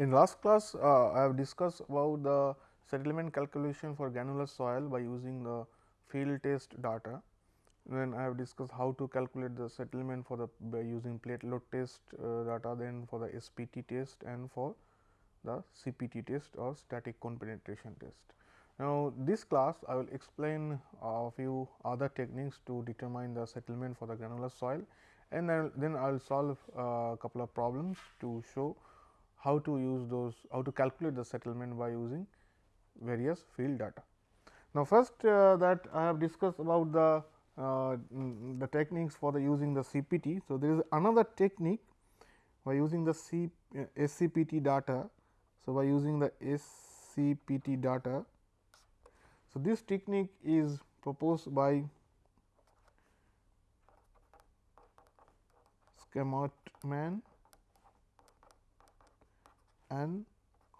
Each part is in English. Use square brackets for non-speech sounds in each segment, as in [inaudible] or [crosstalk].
In last class, uh, I have discussed about the settlement calculation for granular soil by using the field test data. Then I have discussed how to calculate the settlement for the by using plate load test uh, data, then for the SPT test and for the CPT test or static cone penetration test. Now, this class I will explain a few other techniques to determine the settlement for the granular soil and then I will solve a couple of problems to show how to use those how to calculate the settlement by using various field data. Now, first uh, that I have discussed about the uh, the techniques for the using the CPT. So, there is another technique by using the C, uh, SCPT data. So, by using the SCPT data. So, this technique is proposed by Schmertmann and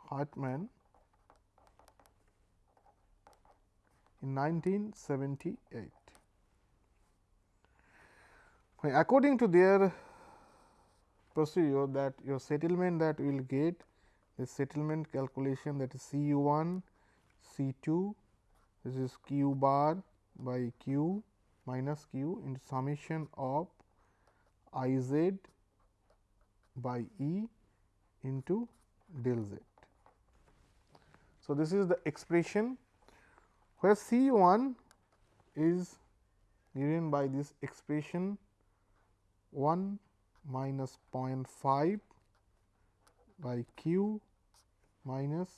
Hartman in 1978. According to their procedure that your settlement that you will get the settlement calculation that is C u 1, C 2, this is q bar by q minus q into summation of I z by E into del z. So, this is the expression where C 1 is given by this expression 1 minus 0.5 by q minus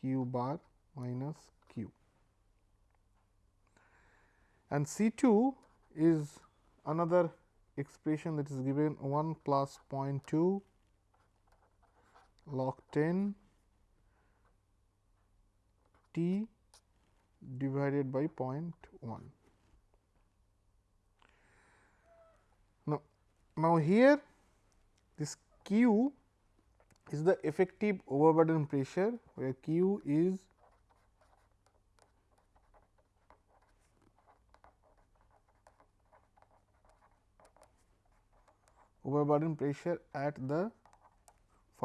q bar minus q and C 2 is another expression that is given 1 plus 0.2 log 10 t divided by 0.1. Now, now here this q is the effective overburden pressure where q is overburden pressure at the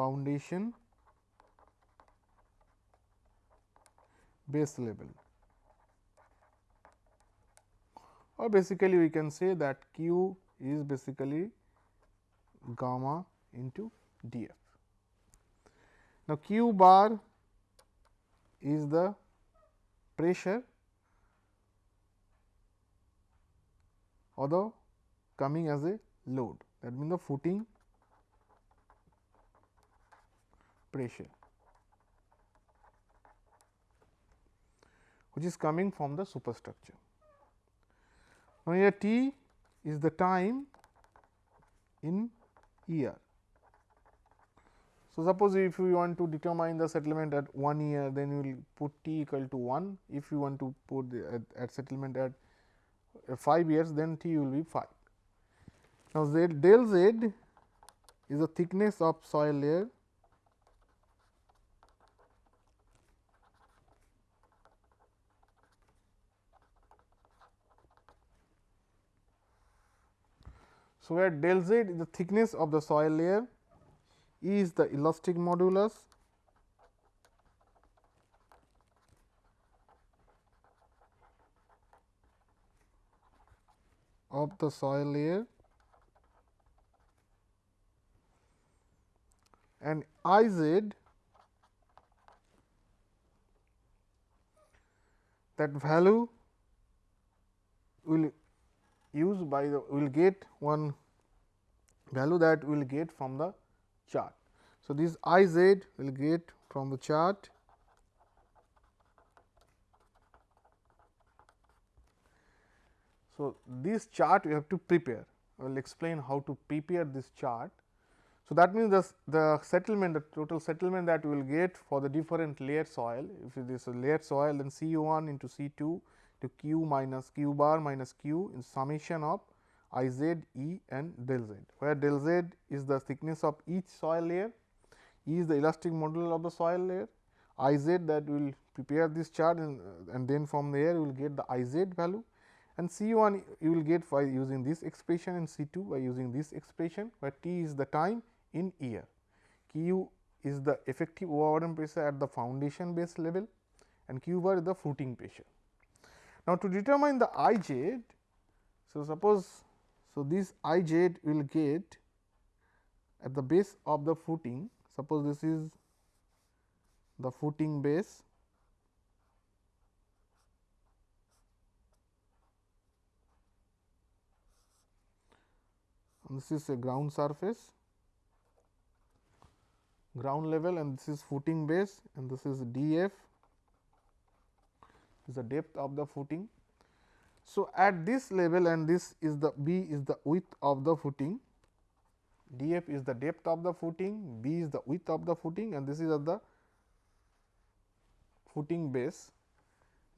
foundation base level or basically we can say that q is basically gamma into df. Now, q bar is the pressure although coming as a load that means the footing pressure which is coming from the superstructure. Now, here t is the time in year. So, suppose if you want to determine the settlement at 1 year then you will put t equal to 1 if you want to put the, at, at settlement at uh, 5 years then t will be 5. Now, z del z is the thickness of soil layer So, where del z is the thickness of the soil layer, E is the elastic modulus. of the soil layer. And I z that value will use by the will get one value that we will get from the chart. So, this I z will get from the chart So, this chart we have to prepare I will explain how to prepare this chart. So, that means the, the settlement the total settlement that we will get for the different layer soil if it is a layer soil then C 1 into C 2 to q minus q bar minus q in summation of I z E and del z, where del z is the thickness of each soil layer, E is the elastic modulus of the soil layer, I z that will prepare this chart and, and then from there you will get the I z value and C 1 you will get by using this expression and C 2 by using this expression, where t is the time in year. Q is the effective overburden pressure at the foundation base level and q bar is the footing pressure. Now, to determine the I z, so suppose so this I z will get at the base of the footing. Suppose this is the footing base. This is a ground surface ground level and this is footing base and this is df is the depth of the footing. So, at this level and this is the b is the width of the footing df is the depth of the footing, b is the width of the footing and this is of the footing base.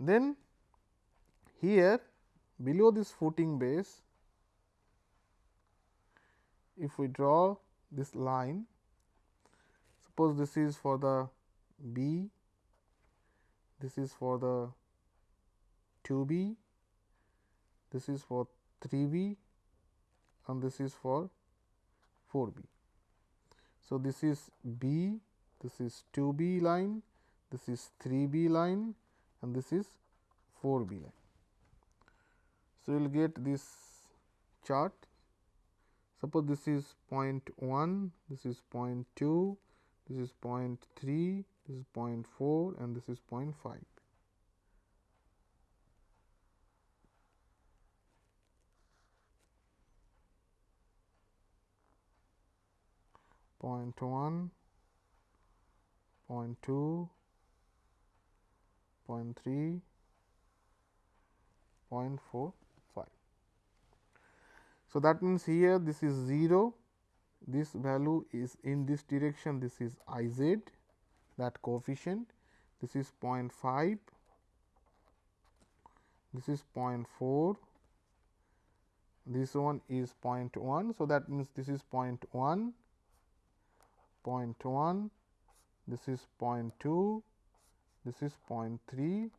Then here below this footing base if we draw this line suppose this is for the B, this is for the 2 B, this is for 3 B and this is for 4 B. So, this is B, this is 2 B line, this is 3 B line and this is 4 B line. So, you will get this chart. Suppose this is 0.1, this is 0.2, this is 0.3, this is 0.4 and this is 0.5. Point one, point two, point three, point four, five. So, that means here this is 0 this value is in this direction. This is I z. That coefficient. This is 0.5 this is 0.4 this one is 0.1 so that means this is 0.1 0.1 this is 0.2 this is 0.3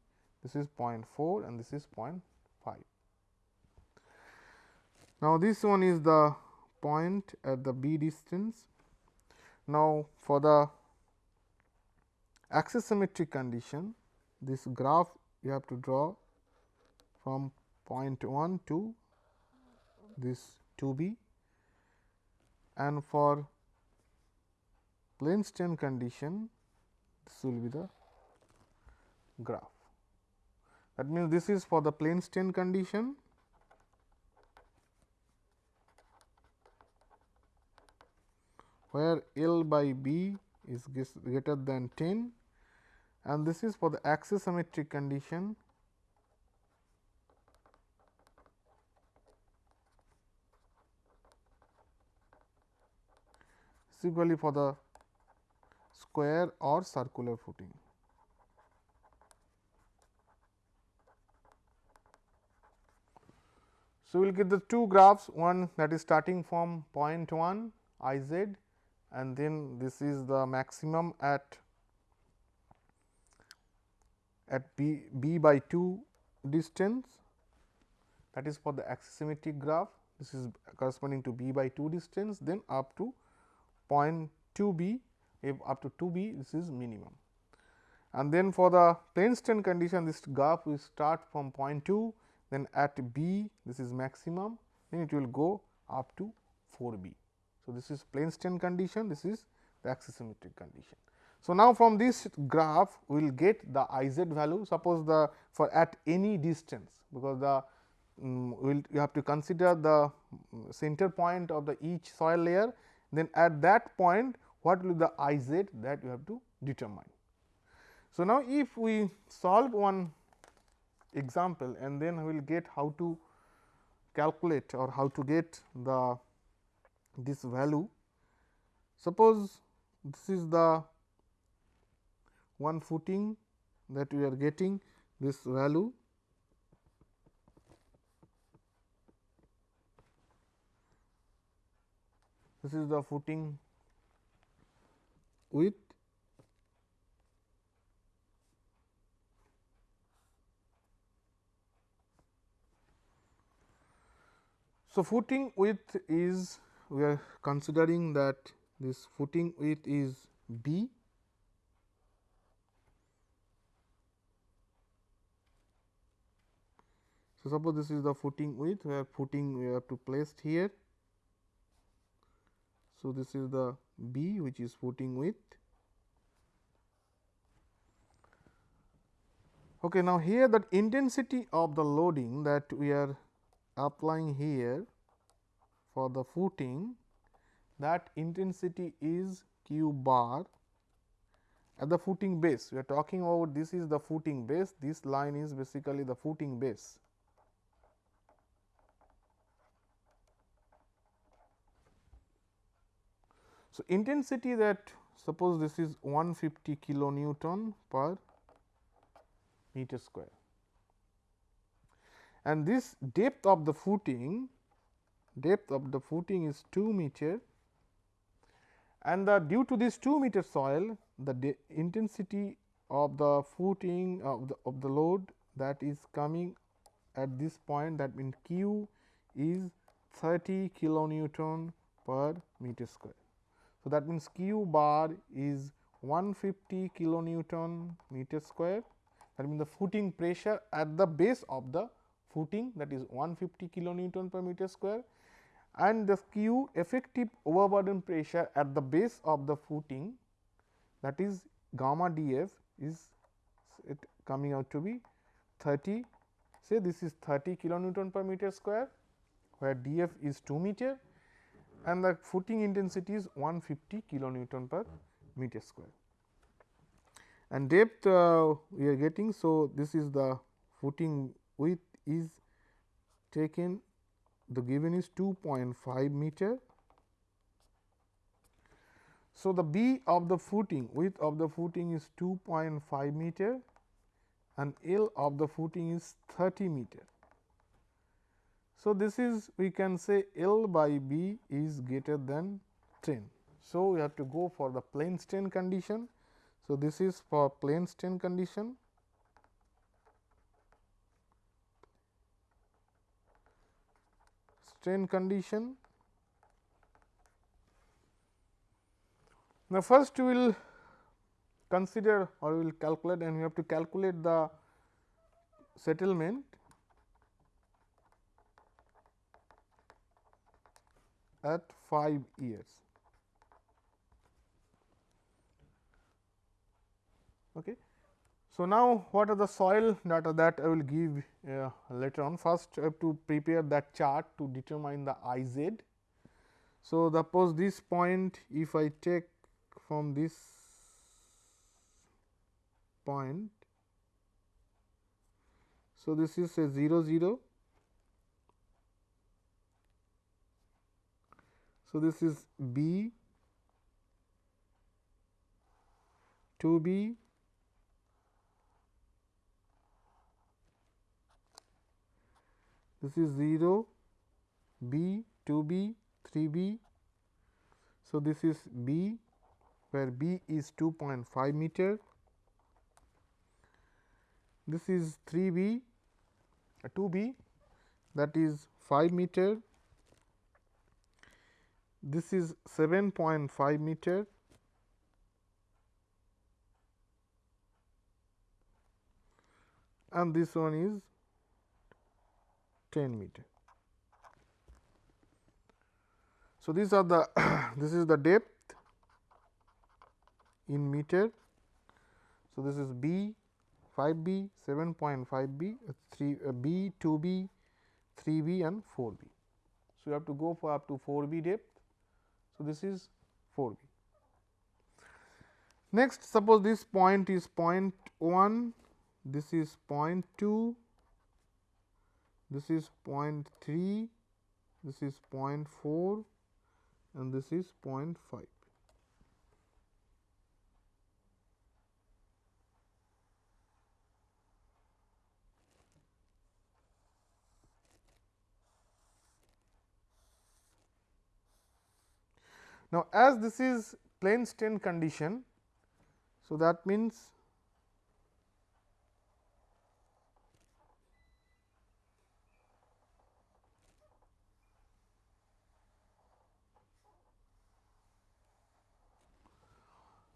this is 0.4 and this is 0.5 now this one is the point at the b distance. Now, for the axisymmetric condition, this graph you have to draw from point 1 to this 2 b and for plane strain condition this will be the graph. That means, this is for the plane strain condition. Where L by B is greater than 10 and this is for the axisymmetric condition. Similarly for the square or circular footing. So, we will get the two graphs one that is starting from point 1 I z and then this is the maximum at at b, b by 2 distance. That is for the axisymmetric graph. This is corresponding to b by 2 distance then up to point 2 b if up to 2 b this is minimum. And then for the plane strain condition this graph will start from point 2 then at b this is maximum then it will go up to 4 b. So, this is plane strain condition, this is the axisymmetric condition. So, now from this graph we will get the I z value suppose the for at any distance because the um, will you have to consider the center point of the each soil layer then at that point what will be the I z that you have to determine. So, now if we solve one example and then we will get how to calculate or how to get the this value. Suppose this is the one footing that we are getting this value this is the footing width So, footing width is we are considering that this footing width is B So, suppose this is the footing width where footing we have to place here. So, this is the B which is footing width. Okay, now, here that intensity of the loading that we are applying here for the footing that intensity is q bar at the footing base. We are talking about this is the footing base, this line is basically the footing base. So, intensity that suppose this is 150 kilonewton per meter square and this depth of the footing depth of the footing is 2 meter and the due to this 2 meter soil the intensity of the footing of the, of the load that is coming at this point that means q is 30 kilonewton per meter square. So, that means q bar is 150 kilonewton meter square. That means the footing pressure at the base of the footing that is 150 kilonewton per meter square. And the q effective overburden pressure at the base of the footing that is gamma df is it coming out to be 30 say this is 30 kilonewton per meter square where df is 2 meter and the footing intensity is 150 kilonewton per meter square. And depth uh, we are getting. So, this is the footing width is taken the given is 2.5 meter. So, the B of the footing width of the footing is 2.5 meter and L of the footing is 30 meter. So, this is we can say L by B is greater than 10. So, we have to go for the plane strain condition. So, this is for plane strain condition. Strain condition. Now, first we will consider or we will calculate and we have to calculate the settlement at 5 years. Okay. So, now what are the soil data that I will give uh, later on. First, I have to prepare that chart to determine the I z. So, suppose this point if I take from this point. So, this is a 0 0 So, this is B 2 B this is 0 B 2 B 3 B. So, this is B where B is 2.5 meter this is 3 B 2 B that is 5 meter this is 7.5 meter and this one is 10 meter. So, these are the [coughs] this is the depth in meter. So, this is B 5 B 7.5 B 3 uh, B 2 B 3 B and 4 B. So, you have to go for up to 4 B depth so, this is 4 b. Next suppose this point is 0.1, this is 0.2, this is 0.3, this is 0.4 and this is 0.5. Now, as this is plane strain condition, so that means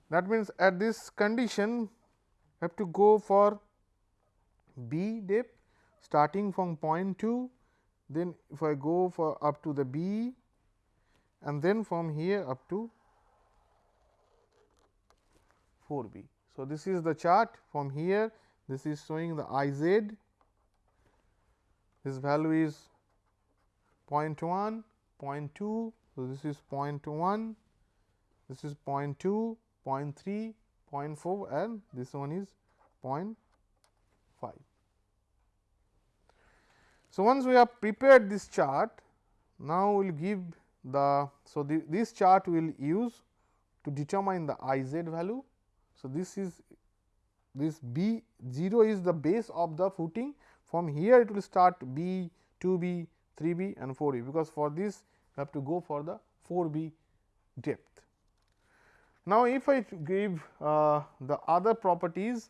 That means, at this condition have to go for B depth starting from point 2, then if I go for up to the B and then from here up to 4 B. So, this is the chart from here this is showing the I z this value is 0.1, 0.2. So, this is 0.1, this is 0.2, 0.3, 0.4 and this one is 0.5. So, once we have prepared this chart, now we will give the. So, the, this chart will use to determine the I z value. So, this is this B 0 is the base of the footing from here it will start B, 2 B, 3 B and 4 B because for this you have to go for the 4 B depth. Now, if I give uh, the other properties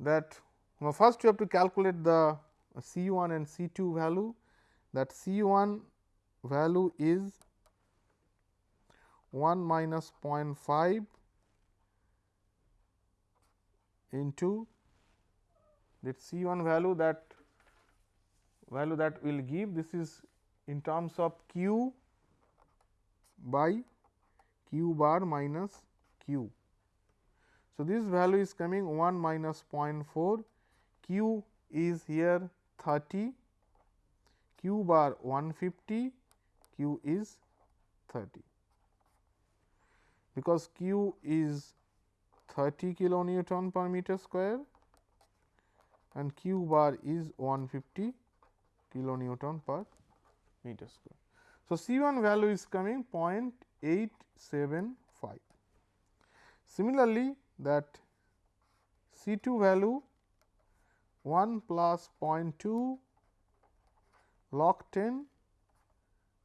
that now first you have to calculate the C 1 and C 2 value that C 1 value is 1 minus 0.5 into that C 1 value that value that will give. This is in terms of q by q bar minus q. So, this value is coming 1 minus 0.4 q is here 30 q bar 150 q is 30 because q is 30 kilonewton per meter square and q bar is 150 kilonewton per meter square. So, C 1 value is coming 0.875. Similarly, that C 2 value 1 plus 0.2 log 10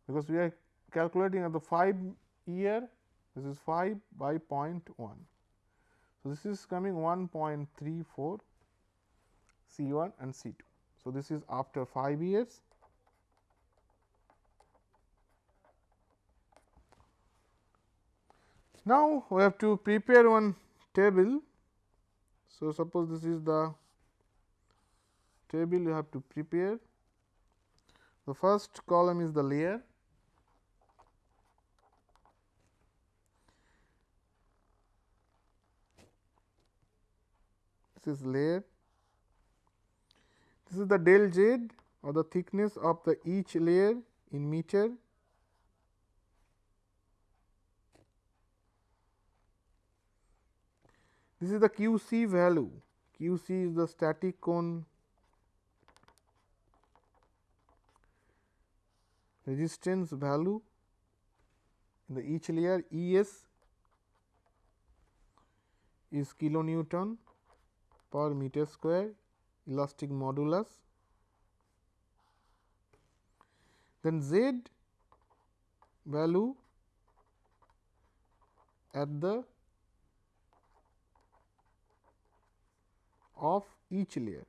because we are calculating at the 5 year this is 5 by 0.1. So, this is coming 1.34 C 1 and C 2. So, this is after 5 years. Now, we have to prepare one table. So, suppose this is the table you have to prepare. The first column is the layer this is layer. This is the del z or the thickness of the each layer in meter. This is the Q c value, Q c is the static cone resistance value in the each layer E s is kilonewton per meter square elastic modulus. Then Z value at the of each layer.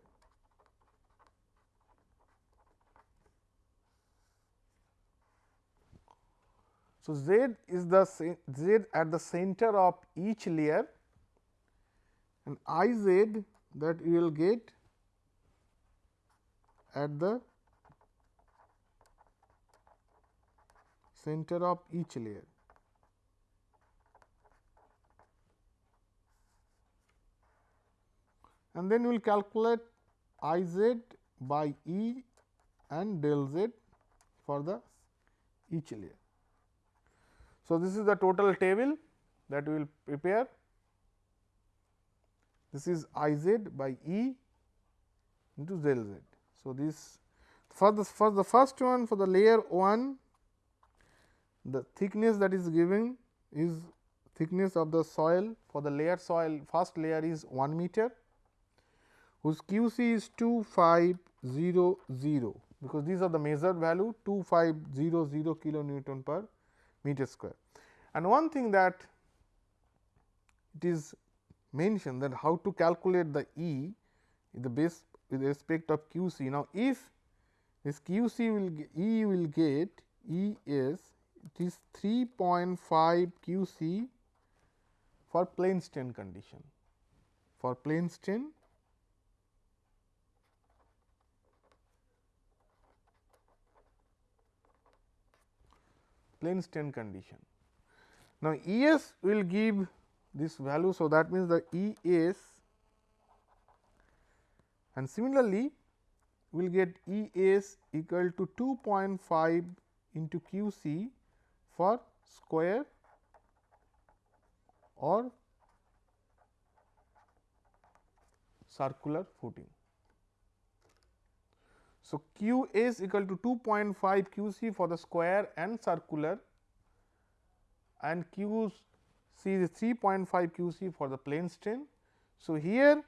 So, Z is the Z at the center of each layer and I Z that you will get at the center of each layer. And then we will calculate I z by E and del z for the each layer. So, this is the total table that we will prepare this is I z by E into del z. So, this for the for the first one for the layer 1 the thickness that is given is thickness of the soil for the layer soil first layer is 1 meter whose Q c is 2500 because these are the measured value 2500 kilo Newton per meter square. And one thing that it is mentioned that how to calculate the E the base with respect of Q c. Now, if this Q c will E will get E s it is 3.5 Q c for plane strain condition. For plane strain plane strain condition. Now, E s will give this value. So, that means the E s and similarly, we will get E s equal to 2.5 into Q c for square or circular footing. So, Q s equal to 2.5 Q c for the square and circular and Q c is 3.5 Q c for the plane strain. So, here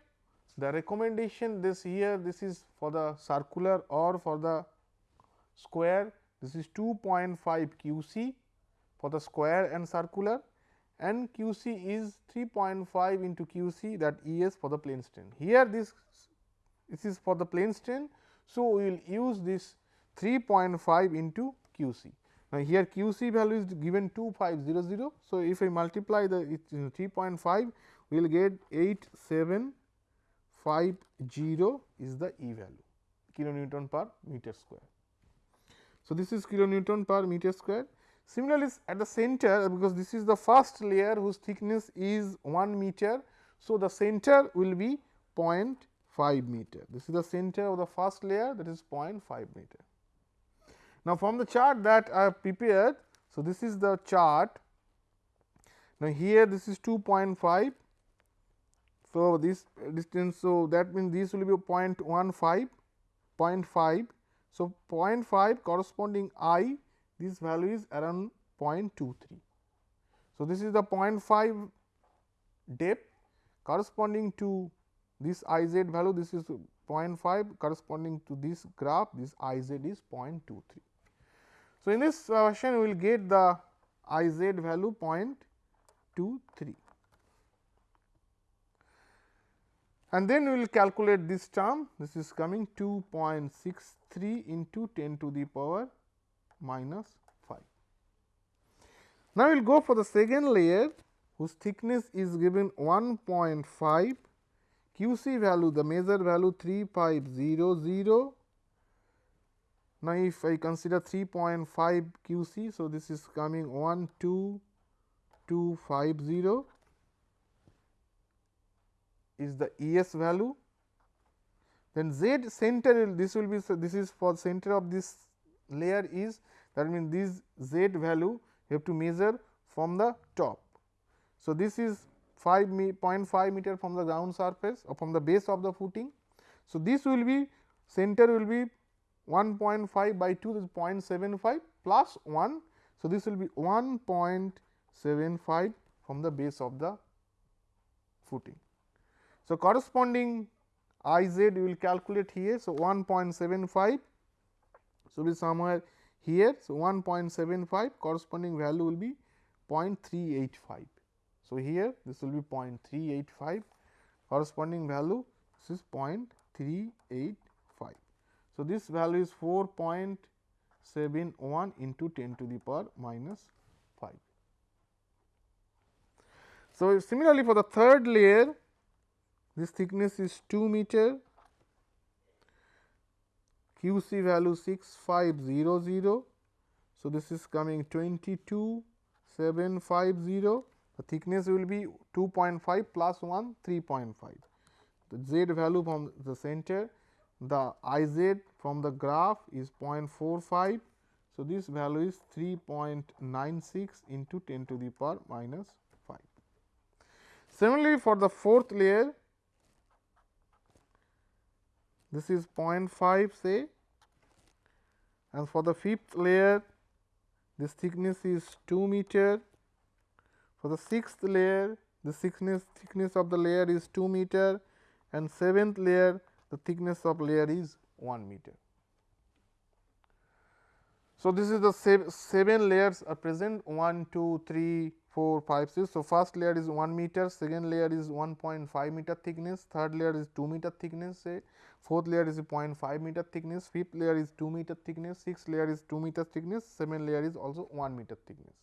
the recommendation this here this is for the circular or for the square this is 2.5 Q c for the square and circular and Q c is 3.5 into Q c that E s for the plane strain. Here this this is for the plane strain. So, we will use this 3.5 into Q c. Now, here Q c value is given 2500. So, if I multiply the 3.5 we will get 8750 is the E value kilonewton per meter square. So, this is kilonewton per meter square Similarly, at the center because this is the first layer whose thickness is 1 meter. So, the center will be 0.5 meter. This is the center of the first layer that is 0.5 meter. Now, from the chart that I have prepared, so this is the chart. Now, here this is 2.5. So, this distance, so that means this will be 0.15, 0.5. So, 0.5 corresponding i this value is around 0.23. So, this is the 0.5 depth corresponding to this I z value this is 0.5 corresponding to this graph this I z is 0.23. So, in this uh, version we will get the I z value 0.23 and then we will calculate this term this is coming 2.63 into 10 to the power minus 5. Now, we will go for the second layer whose thickness is given 1.5 Q c value the measure value 3500. Now, if I consider 3.5 Q c. So, this is coming 12250 is the E s value then Z center this will be this is for center of this layer is that means this z value you have to measure from the top. So, this is 5 0.5 meter from the ground surface or from the base of the footing. So, this will be center will be 1.5 by 2 is 0.75 plus 1. So, this will be 1.75 from the base of the footing. So, corresponding I z we will calculate here. So, 1.75 so, be somewhere here. So, 1.75 corresponding value will be 0.385. So, here this will be 0.385 corresponding value this is 0.385. So, this value is 4.71 into 10 to the power minus 5. So, similarly for the third layer this thickness is 2 meter Q c value 6500. So, this is coming 22750 the thickness will be 2.5 plus 1 3.5 the z value from the center the I z from the graph is 0.45. So, this value is 3.96 into 10 to the power minus 5. Similarly, for the fourth layer this is 0.5 say and for the fifth layer this thickness is 2 meter. For the sixth layer the thickness thickness of the layer is 2 meter and seventh layer the thickness of layer is 1 meter. So, this is the seven layers are present 1, 2, 3, 4, 5, 6. So, first layer is 1 meter, second layer is 1.5 meter thickness, third layer is 2 meter thickness say, fourth layer is 0.5 meter thickness, fifth layer is 2 meter thickness, sixth layer is 2 meter thickness, seventh layer is also 1 meter thickness.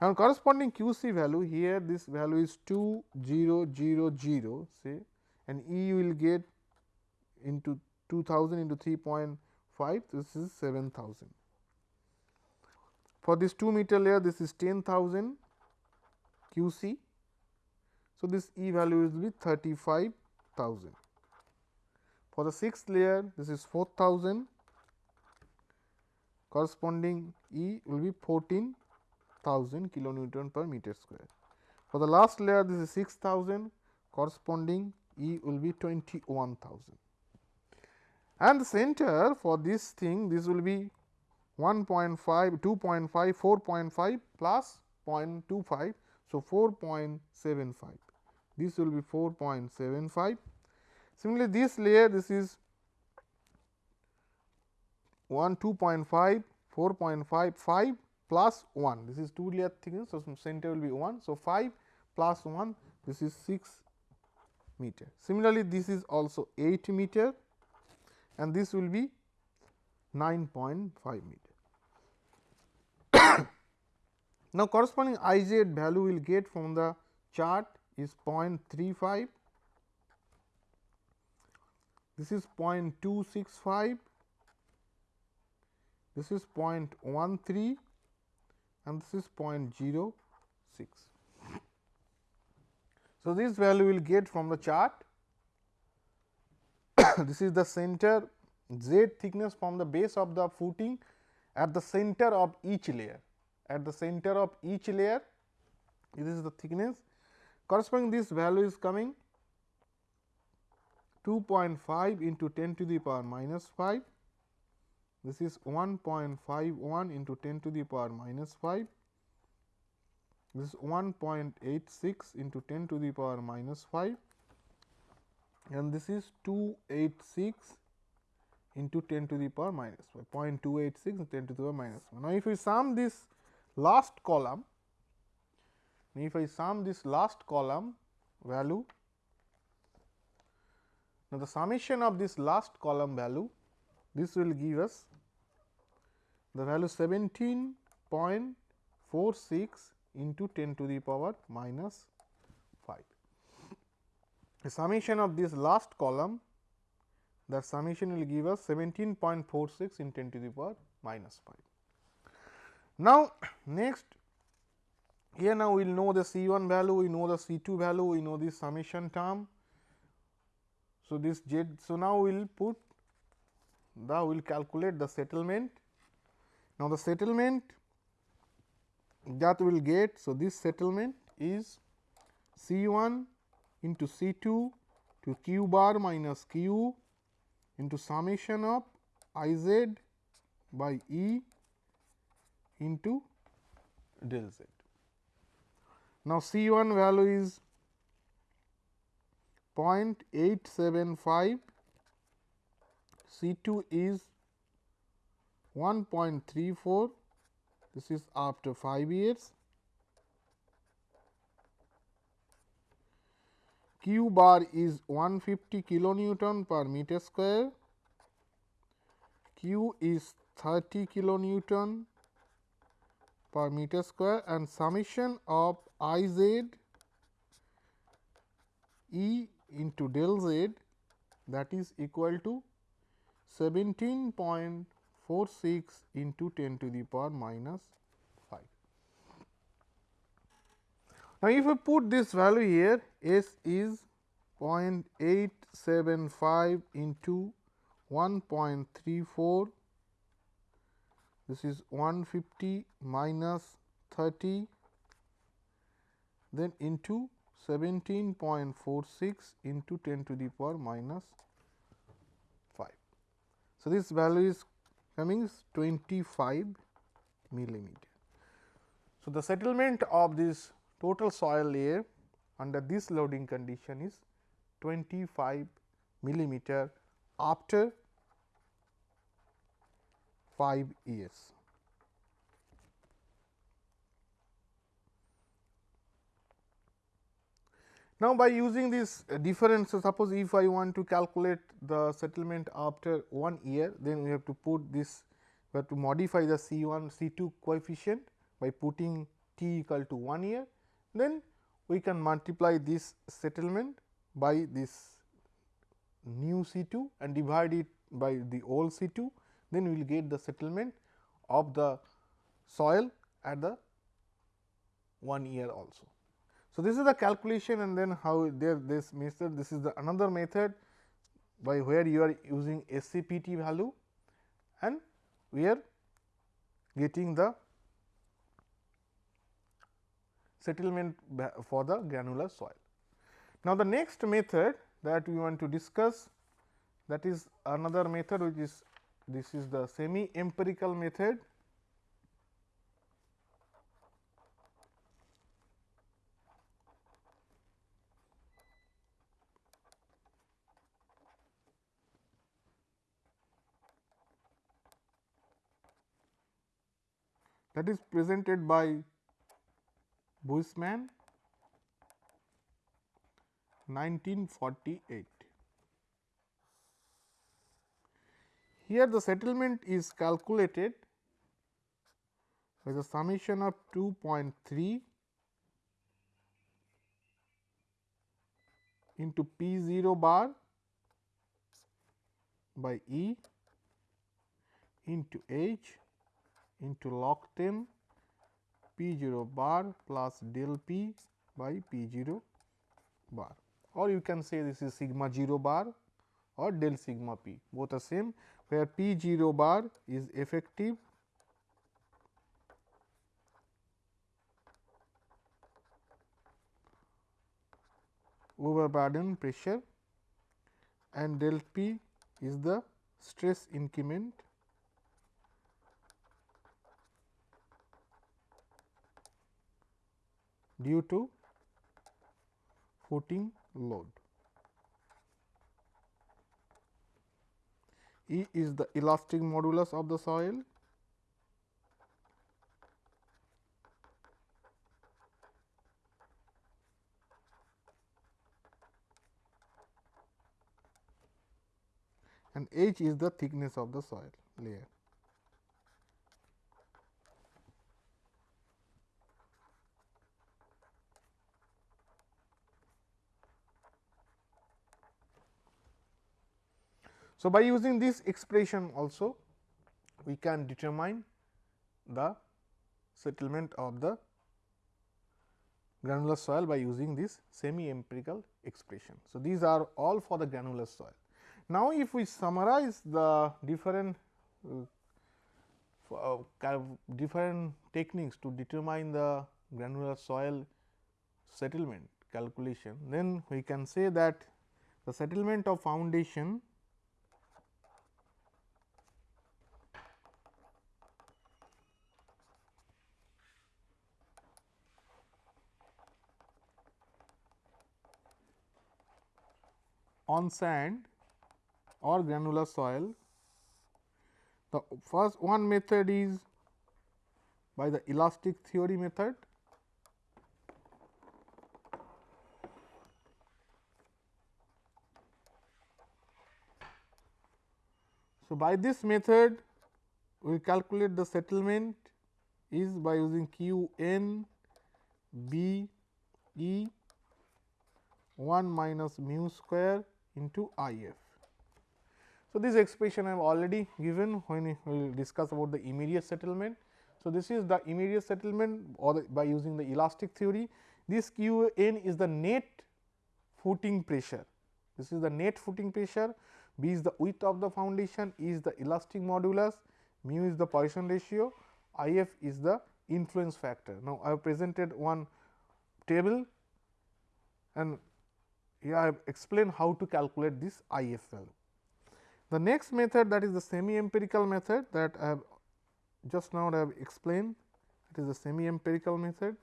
and corresponding QC value here this value is 2000 say and E will get into 2000 into 3.5 this is 7000. For this 2 meter layer this is 10,000 QC. So, this E value will be 35,000. For the sixth layer this is 4000 corresponding E will be 14,000 kilonewton per meter square. For the last layer this is 6000 corresponding E will be 21,000 and the center for this thing this will be 1.5, 2.5, 4.5 plus 0.25. So, 4.75 this will be 4.75. Similarly, this layer this is 1 2.5 4.5 5 plus 1 this is 2 layer thickness. So, center will be 1. So, 5 plus 1 this is 6 meter. Similarly, this is also 8 meter and this will be 9.5 meter. [coughs] now, corresponding I z value we will get from the chart is 0.35, this is 0.265, this is 0.13 and this is 0.06. [coughs] So, this value we will get from the chart. [coughs] this is the center z thickness from the base of the footing at the center of each layer. At the center of each layer, this is the thickness corresponding this value is coming 2.5 into 10 to the power minus 5. This is 1.51 into 10 to the power minus 5. This is 1.86 into 10 to the power minus 5 and this is 286 into 10 to the power minus 5 0.286 10 to the power minus 1. Now, if we sum this last column, if I sum this last column value, now the summation of this last column value, this will give us the value 17.46 into 10 to the power minus 5. The summation of this last column that summation will give us 17.46 in 10 to the power minus 5. Now, next here now we will know the C 1 value, we know the C 2 value, we know this summation term. So, this Z. So, now we will put the we will calculate the settlement. Now, the settlement that we will get. So, this settlement is C 1 into C 2 to q bar minus q into summation of I z by E into del z. Now, C 1 value is 0.875, C 2 is 1.34, this is after 5 years. Q bar is 150 kilonewton per meter square, Q is 30 kilonewton per meter square and summation of I z E into del z that is equal to 17.46 into 10 to the power minus 5. Now, if we put this value here S is 0.875 into 1.34 this is 150 minus 30 then into 17.46 into 10 to the power minus 5. So, this value is coming is 25 millimeter. So, the settlement of this total soil layer under this loading condition is 25 millimeter after 5 years. Now, by using this difference, so suppose if I want to calculate the settlement after 1 year, then we have to put this, we have to modify the C 1 C 2 coefficient by putting t equal to 1 year, then we can multiply this settlement by this new C 2 and divide it by the old C 2, then we will get the settlement of the soil at the 1 year also. So, this is the calculation and then how there this method this is the another method by where you are using SCPT value and we are getting the settlement for the granular soil. Now, the next method that we want to discuss that is another method which is this is the semi empirical method that is presented by Buisman 1948. Here the settlement is calculated with a summation of 2.3 into P 0 bar by E into H into log 10 P 0 bar plus del P by P 0 bar. Or you can say this is sigma 0 bar or del sigma p. Both are same. Where P 0 bar is effective overburden pressure and del P is the stress increment due to footing load. E is the elastic modulus of the soil and H is the thickness of the soil layer. So, by using this expression also we can determine the settlement of the granular soil by using this semi empirical expression. So, these are all for the granular soil. Now, if we summarize the different uh, different techniques to determine the granular soil settlement calculation, then we can say that the settlement of foundation on sand or granular soil. The first one method is by the elastic theory method. So, by this method we calculate the settlement is by using q n b e 1 minus mu square into I f. So, this expression I have already given when we will discuss about the immediate settlement. So, this is the immediate settlement or the, by using the elastic theory. This q n is the net footing pressure. This is the net footing pressure, B is the width of the foundation, E is the elastic modulus, mu is the Poisson ratio, I f is the influence factor. Now, I have presented one table and here I have explained how to calculate this IF value. The next method that is the semi empirical method that I have just now I have explained it is the semi empirical method.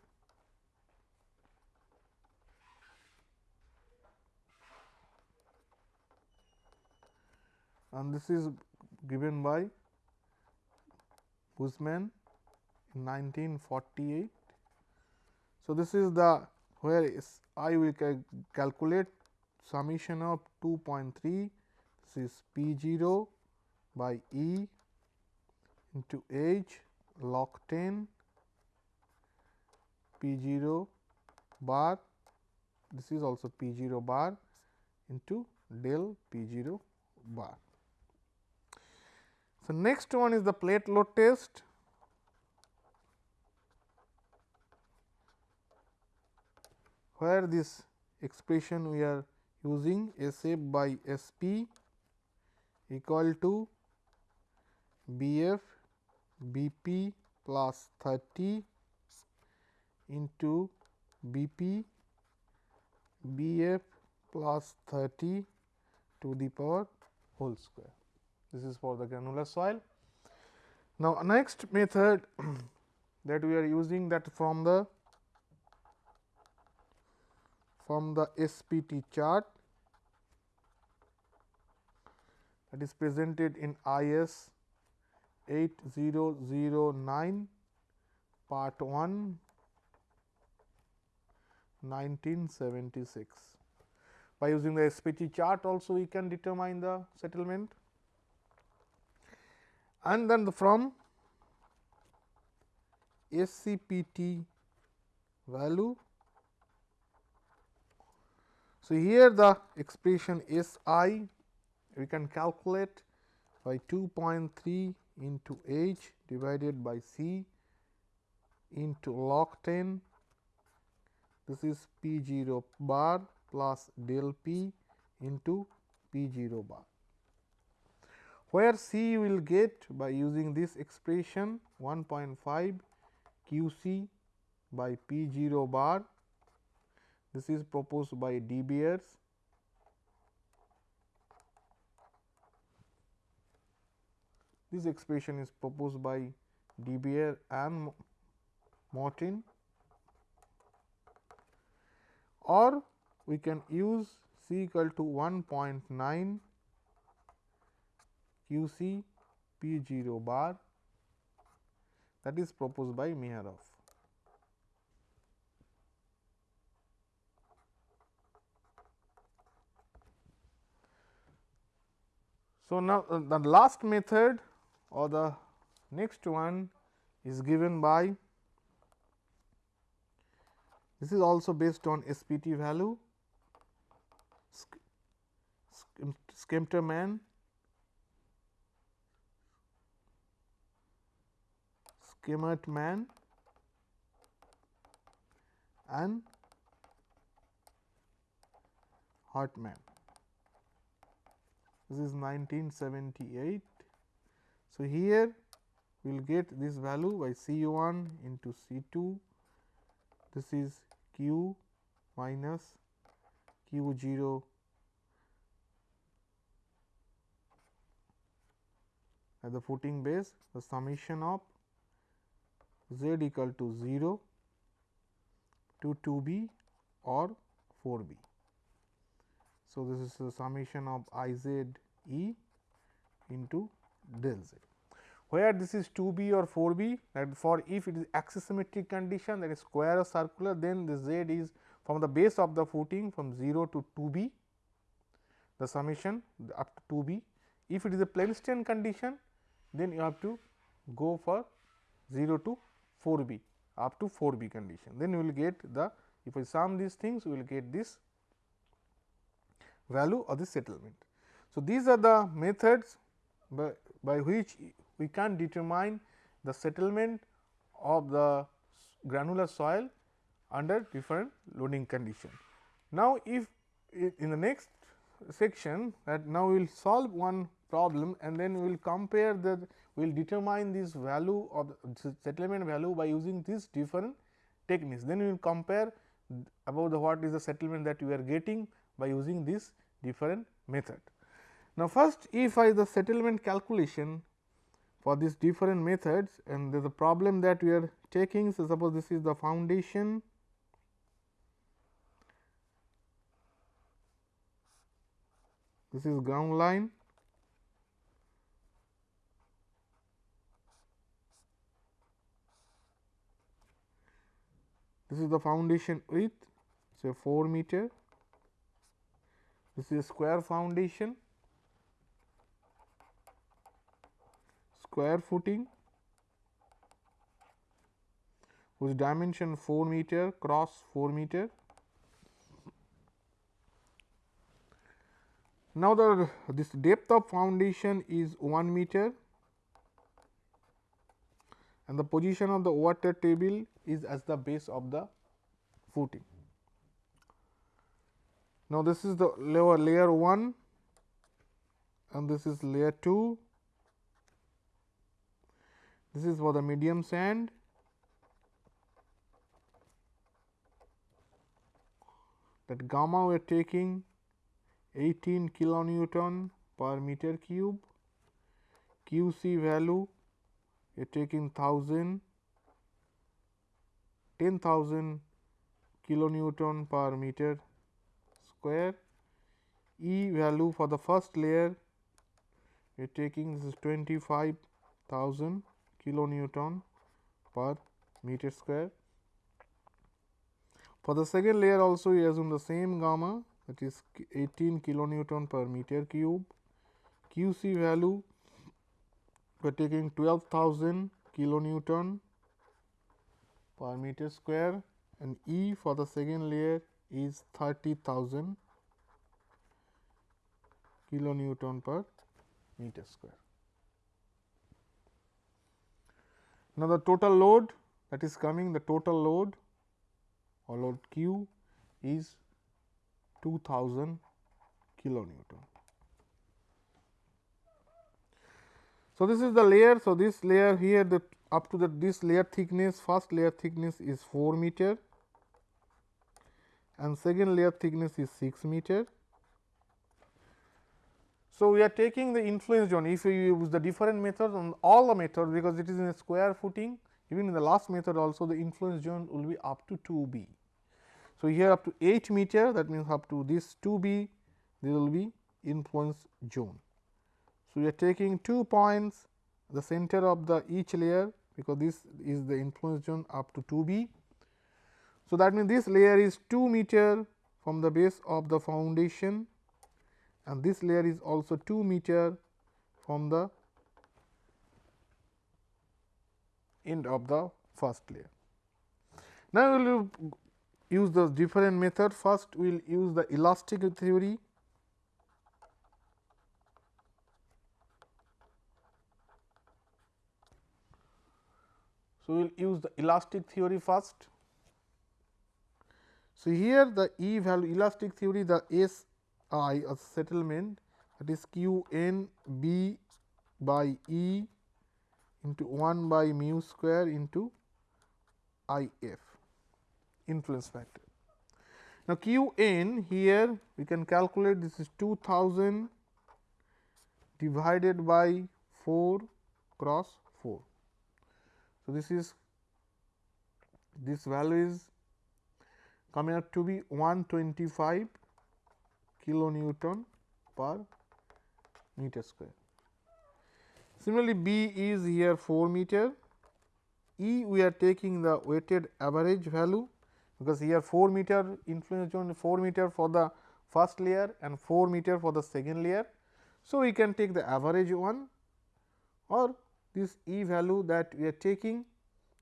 and this is given by Buisman in 1948. So, this is the where is I will calculate summation of 2.3 this is P 0 by E into H log 10 P 0 bar this is also P 0 bar into del P 0 bar. So, next one is the plate load test. Where this expression we are using S f by S p equal to B f B p plus 30 into B p B f plus 30 to the power whole square. This is for the granular soil. Now, next method [clears throat] that we are using that from the from the SPT chart that is presented in IS 8009 part 1 1976. By using the SPT chart also we can determine the settlement and then the from SCPT value so, here the expression S i. We can calculate by 2.3 into h divided by c into log 10 this is p 0 bar plus del p into p 0 bar where c you will get by using this expression 1.5 q c by p 0 bar this is proposed by De Beers. This expression is proposed by De Beer and Martin or we can use C equal to 1.9 Q C P 0 bar that is proposed by Meyerhof. So, now uh, the last method or the next one is given by this is also based on SPT value Schmertmann man and Hartman this is 1978. So, here we will get this value by C 1 into C 2 this is q minus q 0 at the footing base the summation of z equal to 0 to 2 b or 4 b. So, this is the summation of I z e into del z. Where this is 2 b or 4 b that for if it is axisymmetric condition that is square or circular then the z is from the base of the footing from 0 to 2 b. The summation up to 2 b. If it is a plane strain condition then you have to go for 0 to 4 b up to 4 b condition. Then you will get the if we sum these things we will get this value of the settlement. So, these are the methods by, by which we can determine the settlement of the granular soil under different loading condition. Now, if in the next section that now we will solve one problem and then we will compare the we will determine this value of the settlement value by using these different techniques. Then we will compare about the what is the settlement that we are getting by using this different method. Now, first if I the settlement calculation for these different methods and there is a problem that we are taking. So, suppose this is the foundation this is ground line this is the foundation width say 4 meter this is square foundation, square footing. whose dimension 4 meter cross 4 meter. Now, the this depth of foundation is 1 meter and the position of the water table is as the base of the footing. Now, this is the lower layer 1 and this is layer 2. This is for the medium sand. That gamma we are taking 18 kilonewton per meter cube, QC value we are taking 1000 10,000 kilonewton per meter square. E value for the first layer we are taking this is 25,000 kilonewton per meter square. For the second layer also we assume the same gamma that is 18 kilonewton per meter cube. QC value we are taking 12,000 kilonewton per meter square and E for the second layer is 30,000 kilonewton per meter square. Now, the total load that is coming the total load or load Q is 2000 kilonewton. So, this is the layer. So, this layer here the up to the this layer thickness first layer thickness is 4 meter and second layer thickness is 6 meter. So, we are taking the influence zone if you use the different methods on all the methods because it is in a square footing even in the last method also the influence zone will be up to 2 b. So, here up to 8 meter that means up to this 2 b there will be influence zone. So, we are taking two points the center of the each layer because this is the influence zone up to 2 b. So, that means this layer is 2 meter from the base of the foundation and this layer is also 2 meter from the end of the first layer. Now, we will use the different method first we will use the elastic theory So, we will use the elastic theory first. So, here the E value elastic theory the S i a settlement that is q n b by E into 1 by mu square into I f influence factor. Now, q n here we can calculate this is 2000 divided by 4 cross 4. So, this is this value is coming out to be 125 kilonewton per meter square. Similarly, B is here 4 meter, E we are taking the weighted average value because here 4 meter influence zone 4 meter for the first layer and 4 meter for the second layer. So, we can take the average one or this E value that we are taking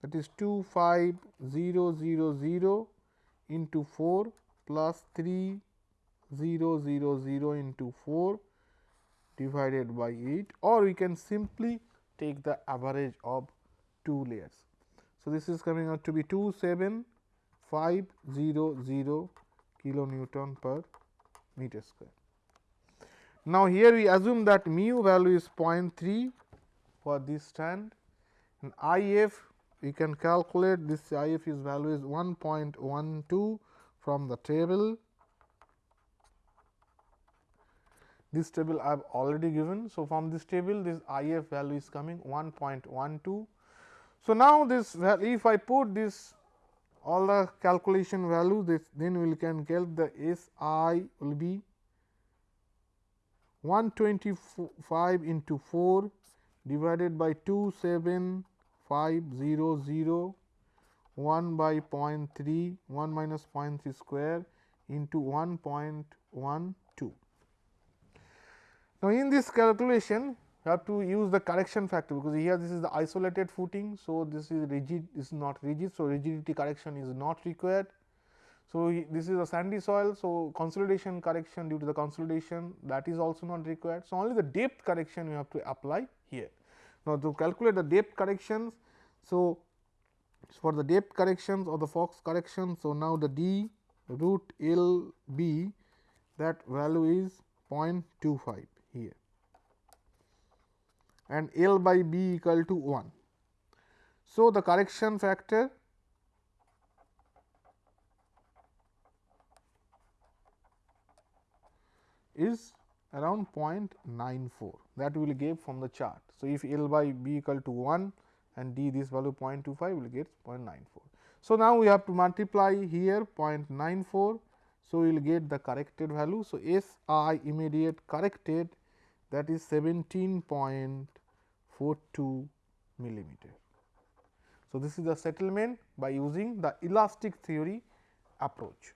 that is 25000 into 4 plus 3000 into 4 divided by 8 or we can simply take the average of two layers. So, this is coming out to be 27500 kilonewton per meter square. Now, here we assume that mu value is 0.3 for this strand and I f we can calculate this I f is value is 1.12 from the table. This table I have already given. So, from this table this I f value is coming 1.12. So, now this if I put this all the calculation value this then we can get the S i will be 125 into 4 divided by 27500 1 by 0.3 1 minus 0.3 square into 1.12. Now, in this calculation you have to use the correction factor because here this is the isolated footing. So, this is rigid is not rigid. So, rigidity correction is not required. So, this is a sandy soil. So, consolidation correction due to the consolidation that is also not required. So, only the depth correction you have to apply here. Now, to calculate the depth corrections. So, for the depth corrections or the Fox correction. So, now the d root L b that value is 0.25 here and L by b equal to 1. So, the correction factor is around 0.94 that we will get from the chart. So, if L by b equal to 1 and d this value 0.25 will get 0.94. So, now we have to multiply here 0.94. So, we will get the corrected value. So, S i immediate corrected that is 17.42 millimeter. So, this is the settlement by using the elastic theory approach.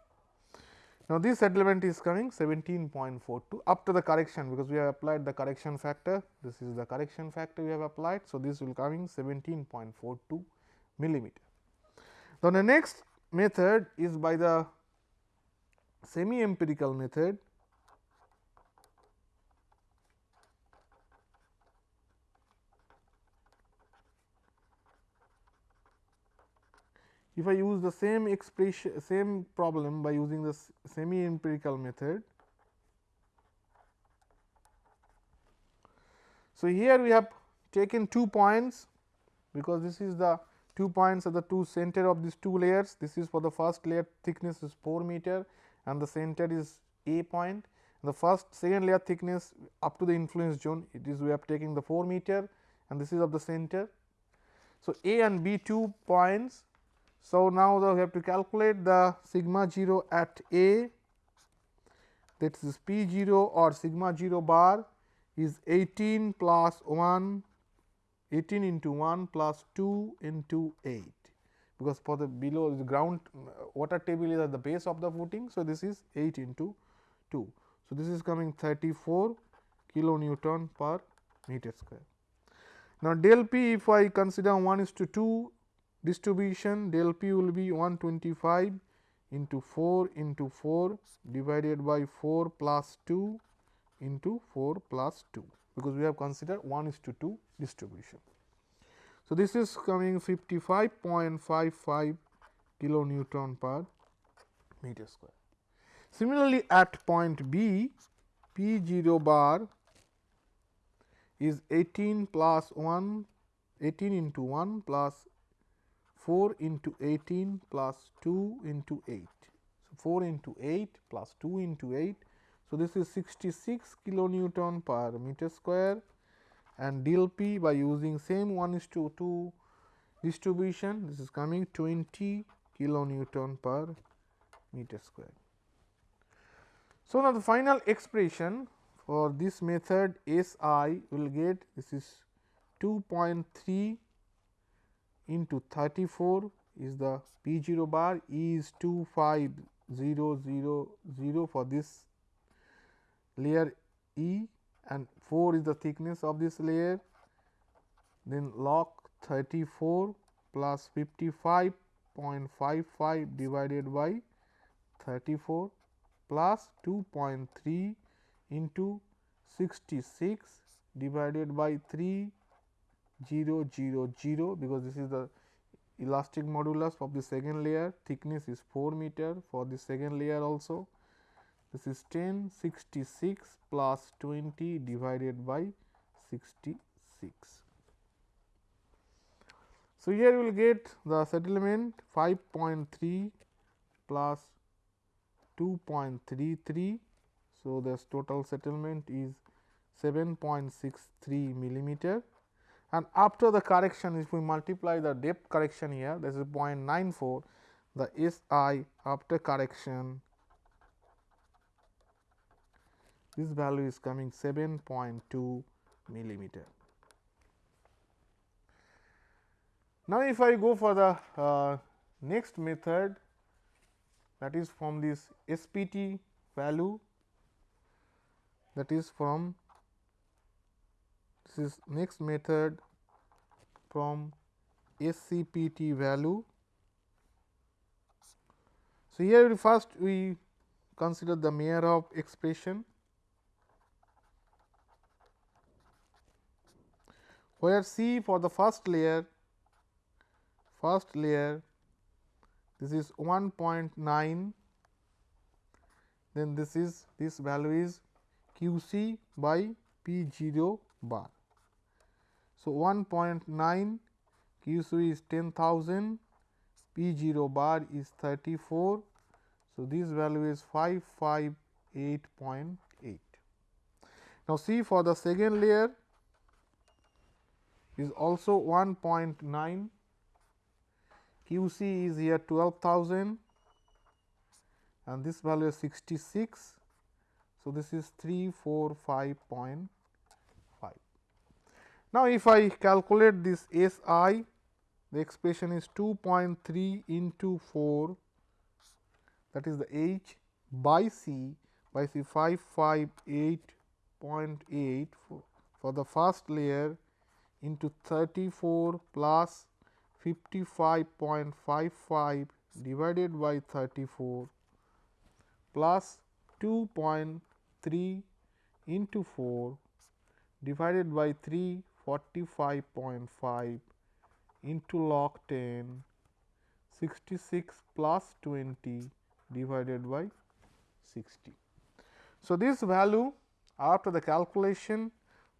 Now, this settlement is coming 17.42 after the correction because we have applied the correction factor. This is the correction factor we have applied. So, this will coming 17.42 millimeter. Now, the next method is by the semi empirical method if I use the same expression same problem by using the semi empirical method. So, here we have taken two points because this is the two points at the two center of these two layers. This is for the first layer thickness is 4 meter and the center is A point. The first second layer thickness up to the influence zone it is we are taking the 4 meter and this is of the center. So, A and B two points so, now we have to calculate the sigma 0 at A that is P 0 or sigma 0 bar is 18 plus 1 18 into 1 plus 2 into 8 because for the below the ground water table is at the base of the footing. So, this is 8 into 2. So, this is coming 34 kilonewton per meter square. Now, del P if I consider 1 is to 2 distribution del p will be 125 into 4 into 4 divided by 4 plus 2 into 4 plus 2 because we have considered 1 is to 2 distribution. So, this is coming 55.55 kilo Newton per meter square. Similarly, at point B, P 0 bar is 18 plus 1 18 into 1 plus 4 into 18 plus 2 into 8. So, 4 into 8 plus 2 into 8. So, this is 66 kilonewton per meter square and del P by using same 1 is to 2 distribution this is coming 20 kilonewton per meter square. So, now the final expression for this method S i will get this is 2.3 into 34 is the P 0 bar E is 25000 for this layer E and 4 is the thickness of this layer. Then log 34 plus 55.55 divided by 34 plus 2.3 into 66 divided by 3 0 0 0 because this is the elastic modulus of the second layer thickness is 4 meter for the second layer also this is 10 66 plus 20 divided by 66. So, here we will get the settlement 5.3 plus 2.33. So, this total settlement is 7.63 millimeter and after the correction if we multiply the depth correction here this is 0.94 the S i after correction this value is coming 7.2 millimeter. Now, if I go for the uh, next method that is from this SPT value that is from this is next method from SCPT value. So, here first we consider the Meyerhof expression where C for the first layer first layer this is 1.9 then this is this value is q c by p 0 bar. So, 1.9 q is 10,000 p 0 bar is 34. So, this value is 558.8. Now, see for the second layer is also 1.9 q c is here 12,000 and this value is 66. So, this is 345.5. Now, if I calculate this S i the expression is 2.3 into 4 that is the H by C by C 558.8 for, for the first layer into 34 plus 55.55 divided by 34 plus 2.3 into 4 divided by 3 45.5 into log 10 66 plus 20 divided by 60. So, this value after the calculation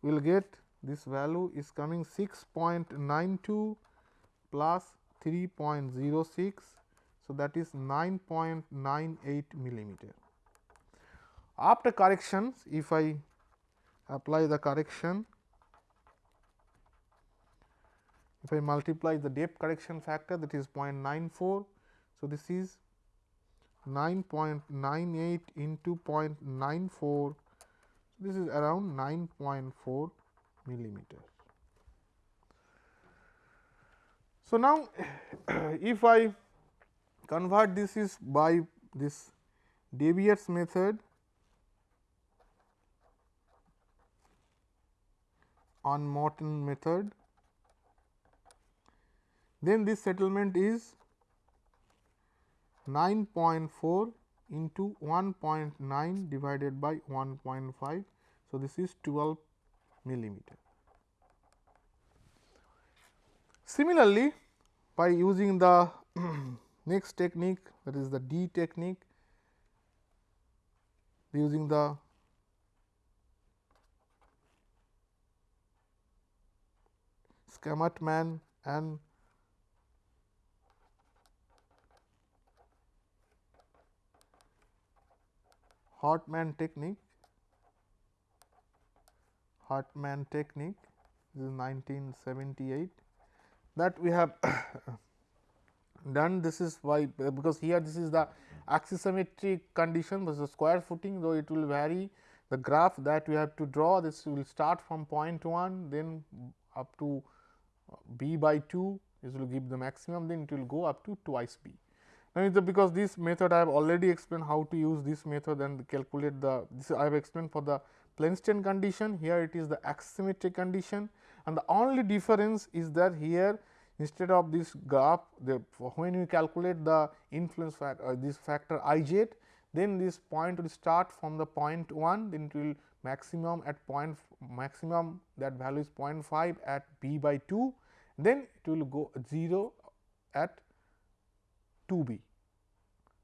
we will get this value is coming 6.92 plus 3.06. So, that is 9.98 millimeter. After corrections, if I apply the correction, if I multiply the depth correction factor that is 0.94. So, this is 9.98 into 0.94, this is around 9.4 millimeter. So, now [clears throat] if I convert this is by this De method on Morton method, then this settlement is 9.4 into 1.9 divided by 1.5. So, this is 12 millimeter. Similarly, by using the [clears throat] next technique that is the D technique, using the Schmertmann and Hartman technique. Hartman technique. This is 1978 that we have [coughs] done. This is why because here this is the axisymmetric condition this is square footing though it will vary. The graph that we have to draw this will start from point 1 then up to b by 2 this will give the maximum then it will go up to twice b. Now, because this method I have already explained how to use this method and calculate the this I have explained for the plane strain condition. Here it is the axisymmetric condition. And the only difference is that here instead of this graph the when you calculate the influence factor uh, this factor i j then this point will start from the point 1 then it will maximum at point maximum that value is 0.5 at b by 2 then it will go 0 at 2 b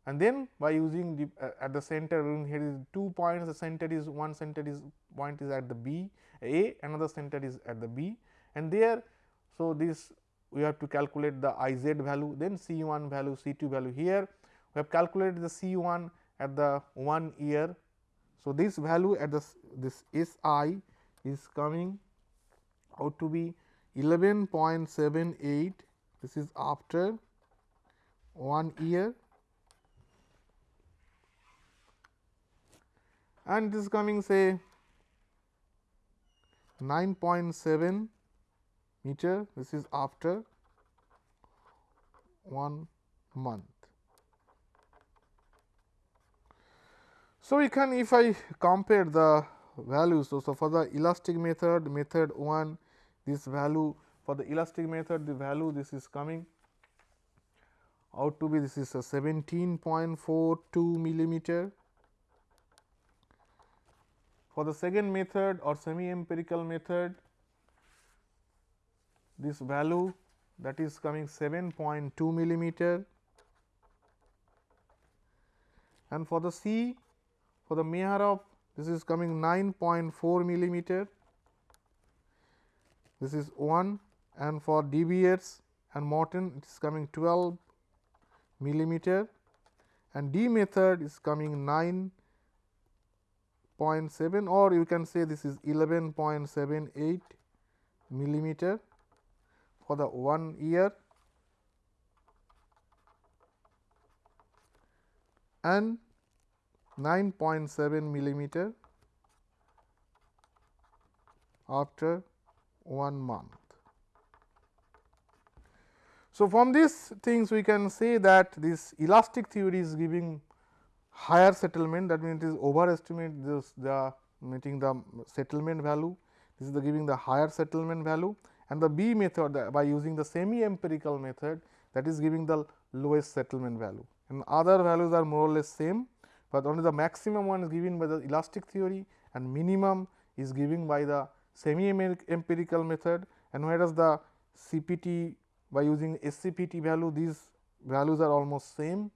and then by using the uh, at the center here is two points the center is one center is point is at the b a another center is at the b. And there so this we have to calculate the i z value then c 1 value c 2 value here. We have calculated the c 1 at the 1 year. So, this value at the this S i is coming out to be 11.78 this is after 1 year and this is coming say 9.7 meter this is after 1 month. So, we can if I compare the values. So, so for the elastic method, method 1 this value for the elastic method the value this is coming out to be this is a 17.42 millimeter. For the second method or semi empirical method this value that is coming 7.2 millimeter. And for the C for the Meyerhof this is coming 9.4 millimeter. This is 1 and for Beers and Morton it is coming 12 millimeter. And D method is coming 9.7 or you can say this is 11.78 millimeter for the 1 year and 9.7 millimeter after 1 month. So, from these things we can say that this elastic theory is giving higher settlement that means, it is overestimate this the meeting the settlement value. This is the giving the higher settlement value. And the B method by using the semi empirical method that is giving the lowest settlement value. And other values are more or less same, but only the maximum one is given by the elastic theory and minimum is given by the semi empirical method. And whereas the CPT by using SCPT value these values are almost same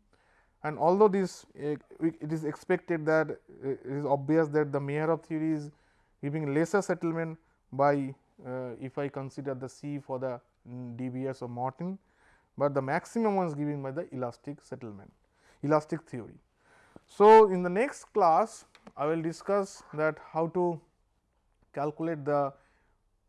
and although this uh, it is expected that uh, it is obvious that the Meyerhof theory is giving lesser settlement by uh, if I consider the C for the DBS De Beers or Morton, but the maximum one is given by the elastic settlement elastic theory. So, in the next class I will discuss that how to calculate the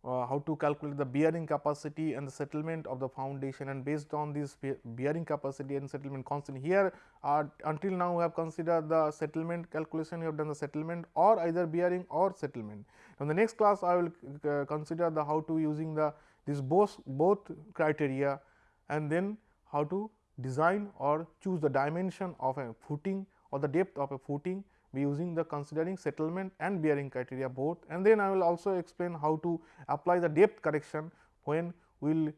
uh, how to calculate the bearing capacity and the settlement of the foundation and based on this bearing capacity and settlement constant. Here uh, until now we have considered the settlement calculation, we have done the settlement or either bearing or settlement. In the next class I will uh, consider the how to using the this both both criteria and then how to design or choose the dimension of a footing or the depth of a footing using the considering settlement and bearing criteria both and then I will also explain how to apply the depth correction when we will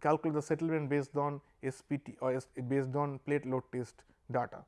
calculate the settlement based on SPT or based on plate load test data.